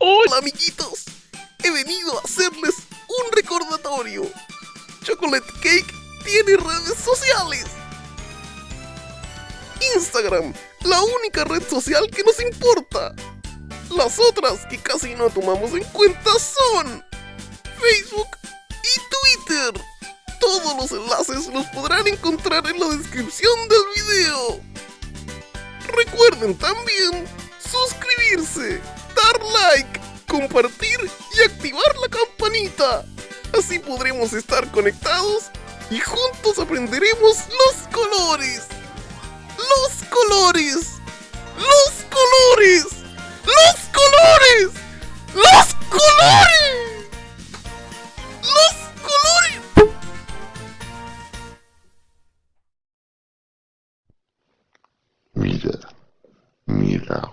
Hola amiguitos, he venido a hacerles un recordatorio. Chocolate Cake tiene redes sociales. Instagram, la única red social que nos importa. Las otras que casi no tomamos en cuenta son Facebook y Twitter. Todos los enlaces los podrán encontrar en la descripción del video. Recuerden también suscribirse, compartir y activar la campanita. Así podremos estar conectados y juntos aprenderemos los colores. Los colores. Los colores. Los colores. Los colores. Los colores. Mira, mira,